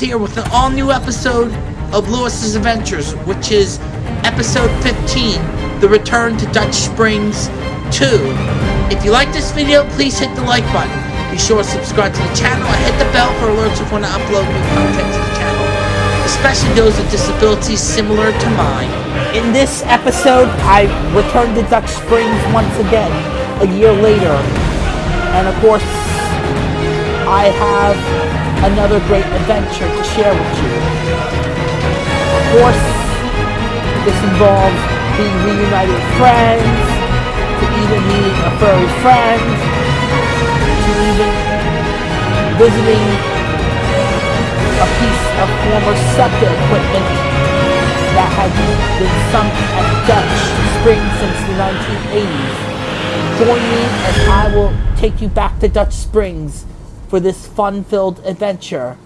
Here with an all new episode of Lewis's Adventures, which is episode 15 The Return to Dutch Springs 2. If you like this video, please hit the like button. Be sure to subscribe to the channel and hit the bell for alerts of when I upload new content to the channel, especially those with disabilities similar to mine. In this episode, I return to Dutch Springs once again, a year later. And of course, I have another great adventure to share with you. Of course, this involves being reunited with friends, to even meeting a furry friend, to even visiting a piece of former SEPTA equipment that had been sunk at Dutch Springs since the 1980s. Join me and I will take you back to Dutch Springs for this fun-filled adventure.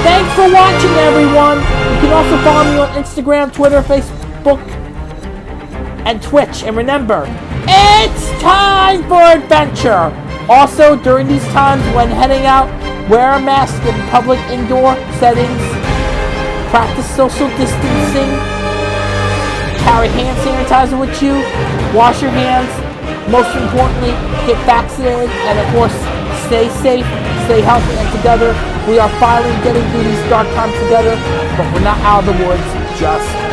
Thanks for watching, everyone! You can also follow me on Instagram, Twitter, Facebook, and Twitch. And remember, it's time for adventure! Also, during these times when heading out, wear a mask in public indoor settings, practice social distancing, carry hand sanitizer with you, wash your hands, most importantly, get vaccinated, and of course, stay safe, stay healthy, and together, we are finally getting through these dark times together, but we're not out of the woods just